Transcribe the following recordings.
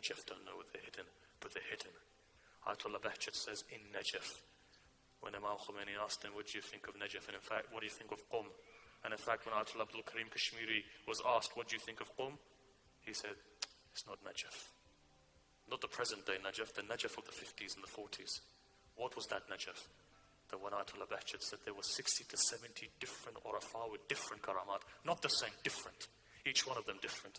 Najaf don't know where they're hidden, but they're hidden. Ayatollah Bahjat says, in Najaf. When Imam Khomeini asked him, what do you think of Najaf? And in fact, what do you think of Qum? And in fact, when Ayatollah Abdul Karim Kashmiri was asked, what do you think of Qum? He said, it's not Najaf. Not the present day Najaf, the Najaf of the 50s and the 40s. What was that Najaf? The one Ayatollah Bahjat said there were 60 to 70 different Urafa with different karamat. Not the same, different. Each one of them different.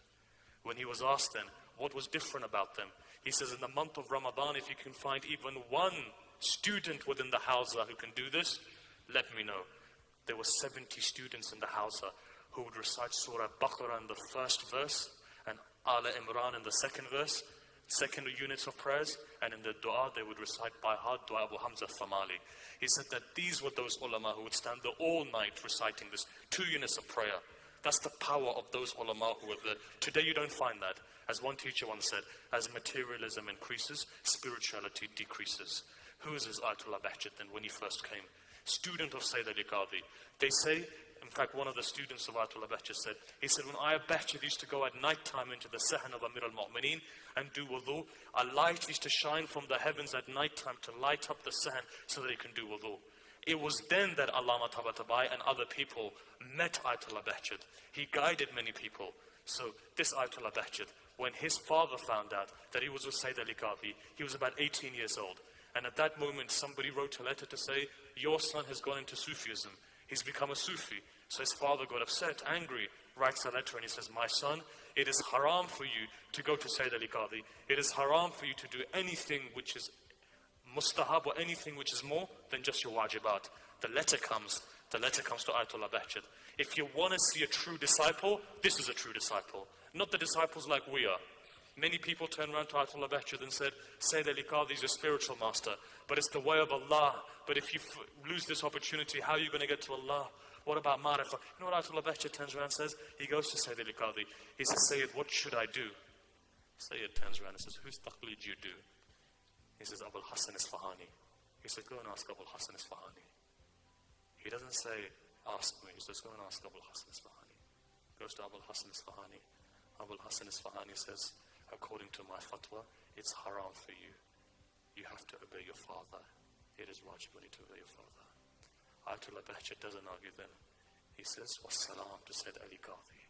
When he was asked then, what was different about them? He says, in the month of Ramadan, if you can find even one student within the Hawza who can do this, let me know. There were 70 students in the Hawza who would recite Surah Baqarah in the first verse and Ala Imran in the second verse, second units of prayers, and in the dua they would recite by heart Dua Abu Hamza Thamali. He said that these were those ulama who would stand there all night reciting this two units of prayer. That's the power of those ulama who were there. Today you don't find that. As one teacher once said, as materialism increases, spirituality decreases. Who is this Ayatollah then when he first came? Student of Sayyid Ali Qadhi. They say, in fact, one of the students of Ayatollah said, he said, when Ayah Bahjat used to go at night time into the Sahan of Amir al-Mu'mineen and do wudu, a light used to shine from the heavens at night time to light up the Sahan so that he can do wudu. It was then that Allama Tabatabai and other people met Ayatollah Bahjat. He guided many people. So this Ayatollah Bahjat, when his father found out that he was with Sayyid Ali Qadhi, he was about 18 years old. And at that moment, somebody wrote a letter to say, your son has gone into Sufism. He's become a Sufi. So his father got upset, angry, writes a letter and he says, my son, it is haram for you to go to Sayyid Ali Qadhi. It is haram for you to do anything which is mustahab or anything which is more than just your wajibat. The letter comes. The letter comes to Ayatollah Bahjat. If you want to see a true disciple, this is a true disciple. Not the disciples like we are. Many people turn around to Ayatollah Bahjat and said, Sayyid Ali Qadhi is a spiritual master, but it's the way of Allah. But if you lose this opportunity, how are you going to get to Allah? What about Marifah? You know what Ayatollah Bahjat turns around and says? He goes to Sayyid Ali. He says, Sayyid, what should I do? Sayyid turns around and says, whose taqlid you do? He says, Abul Hassan Isfahani. He said, go and ask Abul Hassan Isfahani. He doesn't say, ask me. He says, go and ask Abul Hassan Isfahani. Goes to Abul Hassan Isfahani. Abul Hassan Isfahani says, according to my fatwa, it's haram for you. You have to obey your father. It is wajib to obey your father. Ayatollah Bahjat doesn't argue then. He says, Wassalam to Sayyid Ali Qadhi.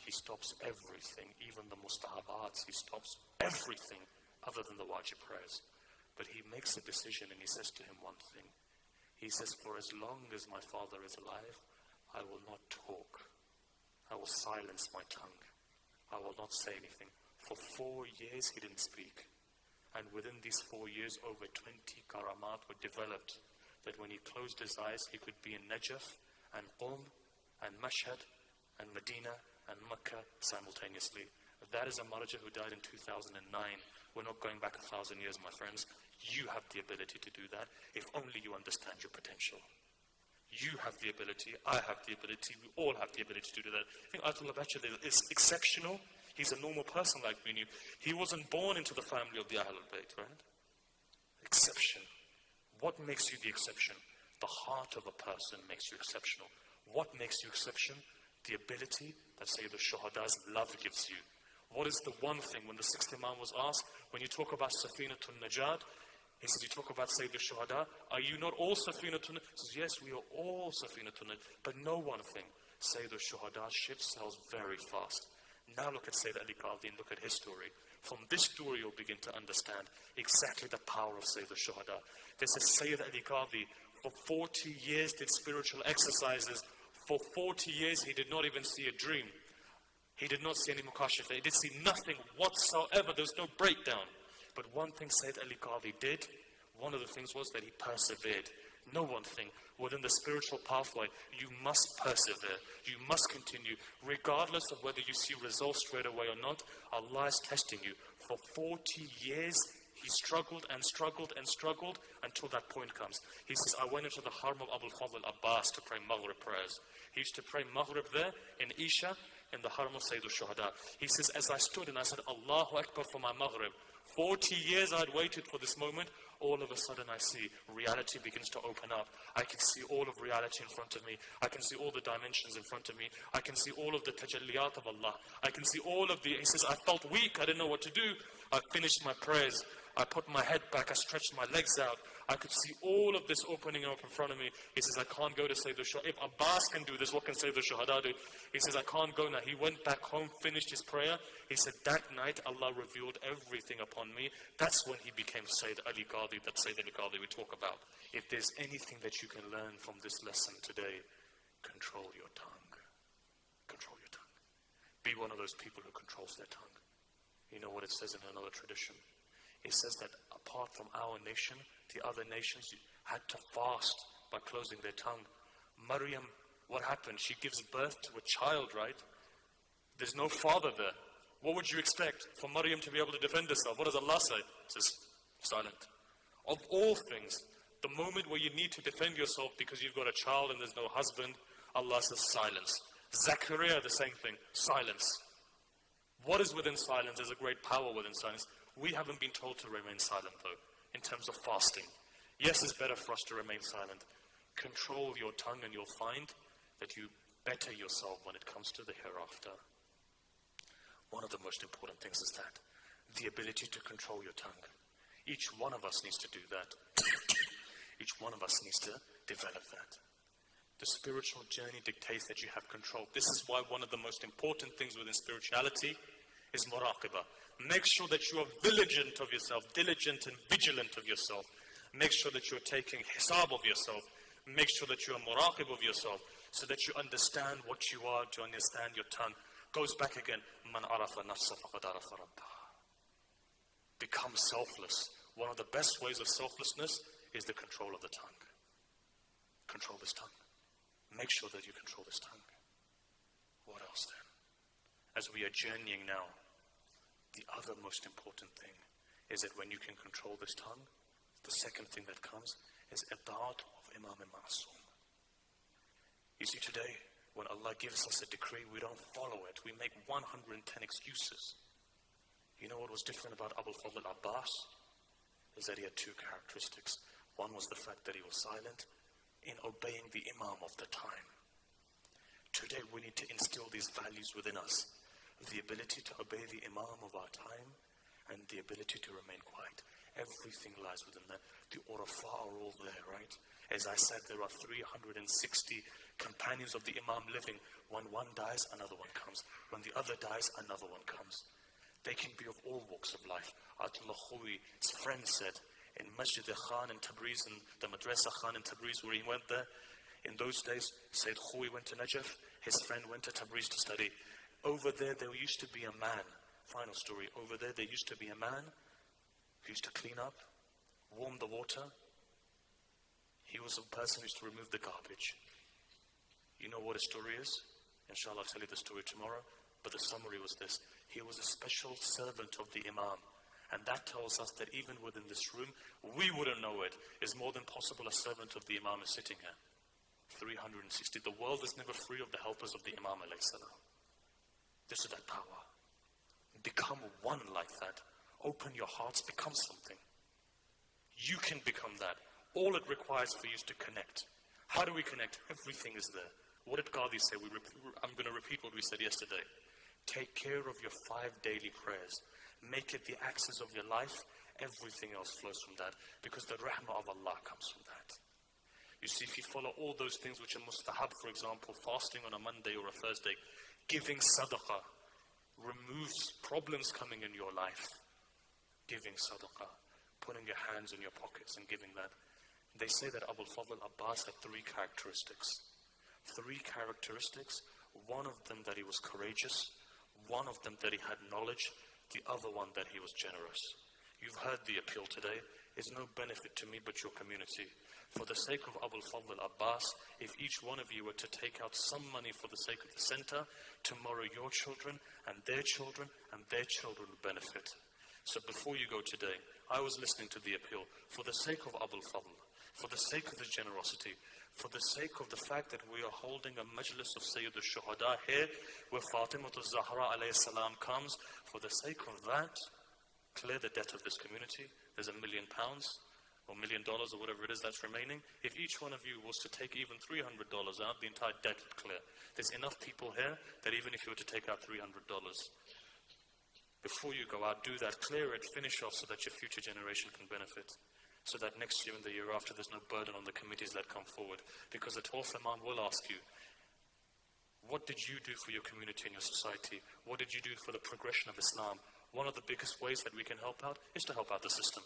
He stops everything, even the mustahabats. He stops everything other than the wajib prayers. But he makes a decision and he says to him one thing. He says, For as long as my father is alive, I will not talk. I will silence my tongue. I will not say anything. For four years he didn't speak. And within these four years, over 20 karamat were developed. That when he closed his eyes, he could be in Najaf and Qum and Mashhad and Medina and Mecca simultaneously. That is a marja who died in 2009. We're not going back a thousand years, my friends. You have the ability to do that if only you understand your potential. You have the ability, I have the ability, we all have the ability to do that. I think Ayatollah Bahjat is exceptional He's a normal person like me and you. He wasn't born into the family of the Ahlul Bayt, right? Exception. What makes you the exception? The heart of a person makes you exceptional. What makes you exception? The ability that Sayyid al-Shuhada's love gives you. What is the one thing when the sixth Imam was asked, when you talk about Safinatul Najat, he says, you talk about Sayyid al-Shuhada, are you not all Safinatul Najat? He says, yes, we are all Safinatul Najat. But know one thing, Sayyid al-Shuhada's ship sails very fast. Now look at Sayyid Ali Qadhi and look at his story. From this story you'll begin to understand exactly the power of Sayyid al-Shuhada. This is Sayyid Ali Qadhi. For 40 years did spiritual exercises. For 40 years he did not even see a dream. He did not see any mukashifa. He did see nothing whatsoever. There was no breakdown. But one thing Sayyid Ali Qadhi did, one of the things was that he persevered No one thing within the spiritual pathway, you must persevere. You must continue, regardless of whether you see results straight away or not. Allah is testing you. For 40 years, he struggled and struggled and struggled until that point comes. He says, I went into the Haram of Abul Fadl Abbas to pray Maghrib prayers. He used to pray Maghrib there in Isha in the Haram of Sayyid al-Shuhada. He says, as I stood and I said, Allahu Akbar for my Maghrib, 40 years I'd waited for this moment. All of a sudden I see reality begins to open up. I can see all of reality in front of me. I can see all the dimensions in front of me. I can see all of the tajalliyat of Allah. I can see all of the, he says, I felt weak. I didn't know what to do. I finished my prayers. I put my head back. I stretched my legs out. I could see all of this opening up in front of me. He says, I can't go to the Shuhada. If Abbas can do this, what can the Shuhada do? He says, I can't go now. He went back home, finished his prayer. He said, that night Allah revealed everything upon me. That's when he became Sayyid Ali Qadi, that Sayyid Ali Qadi we talk about. If there's anything that you can learn from this lesson today, control your tongue. Control your tongue. Be one of those people who controls their tongue. You know what it says in another tradition? It says that apart from our nation, the other nations had to fast by closing their tongue. Maryam, what happened? She gives birth to a child, right? There's no father there. What would you expect for Maryam to be able to defend herself? What does Allah say? It says, silent. Of all things, the moment where you need to defend yourself because you've got a child and there's no husband, Allah says silence. Zachariah, the same thing, silence. What is within silence? There's a great power within silence. We haven't been told to remain silent, though, in terms of fasting. Yes, it's better for us to remain silent. Control your tongue, and you'll find that you better yourself when it comes to the hereafter. One of the most important things is that the ability to control your tongue. Each one of us needs to do that. Each one of us needs to develop that. The spiritual journey dictates that you have control. This is why one of the most important things within spirituality is muraqabah. Make sure that you are vigilant of yourself, diligent and vigilant of yourself. Make sure that you're taking hisab of yourself. Make sure that you are muraqib of yourself so that you understand what you are, to understand your tongue. Goes back again. Man arafa nafsa arafa Become selfless. One of the best ways of selflessness is the control of the tongue. Control this tongue. Make sure that you control this tongue. What else then? As we are journeying now the other most important thing is that when you can control this tongue, the second thing that comes is itaat of Imam al Ma'asum. You see, today, when Allah gives us a decree, we don't follow it. We make 110 excuses. You know what was different about Abu Fadl Abbas? Is that he had two characteristics. One was the fact that he was silent in obeying the Imam of the time. Today, we need to instill these values within us the ability to obey the Imam of our time, and the ability to remain quiet. Everything lies within that. The urafa are all there, right? As I said, there are 360 companions of the Imam living. When one dies, another one comes. When the other dies, another one comes. They can be of all walks of life. Atullah Khui's friend said, in Masjid Khan in Tabriz, in the Madrasa Khan in Tabriz, where he went there, in those days, Sayyid Khui went to Najaf, his friend went to Tabriz to study. Over there, there used to be a man. Final story. Over there, there used to be a man who used to clean up, warm the water. He was a person who used to remove the garbage. You know what his story is? Inshallah, I'll tell you the story tomorrow. But the summary was this He was a special servant of the Imam. And that tells us that even within this room, we wouldn't know it. It's more than possible a servant of the Imam is sitting here. 360. The world is never free of the helpers of the Imam. Alayhi salam. This is that power. Become one like that. Open your hearts, become something. You can become that. All it requires for you is to connect. How do we connect? Everything is there. What did Qadi say? We I'm going to repeat what we said yesterday. Take care of your five daily prayers. Make it the axis of your life. Everything else flows from that. Because the rahmah of Allah comes from that. You see, if you follow all those things which are mustahab, for example, fasting on a Monday or a Thursday, Giving sadaqah removes problems coming in your life. Giving sadaqah, putting your hands in your pockets and giving that. They say that Abu Fadl Abbas had three characteristics. Three characteristics. One of them that he was courageous, one of them that he had knowledge, the other one that he was generous. You've heard the appeal today. It's no benefit to me but your community. For the sake of Abu Fadl Abbas, if each one of you were to take out some money for the sake of the center, tomorrow your children and their children and their children will benefit. So before you go today, I was listening to the appeal. For the sake of Abu Fadl, for the sake of the generosity, for the sake of the fact that we are holding a majlis of Sayyid al-Shuhada here, where Fatima al-Zahra salam comes, for the sake of that, clear the debt of this community. There's a million pounds or million dollars or whatever it is that's remaining. If each one of you was to take even $300 out, the entire debt would clear. There's enough people here that even if you were to take out $300, before you go out, do that, clear it, finish off so that your future generation can benefit. So that next year and the year after, there's no burden on the committees that come forward. Because the Twelfth Imam will ask you, what did you do for your community and your society? What did you do for the progression of Islam? One of the biggest ways that we can help out is to help out the system.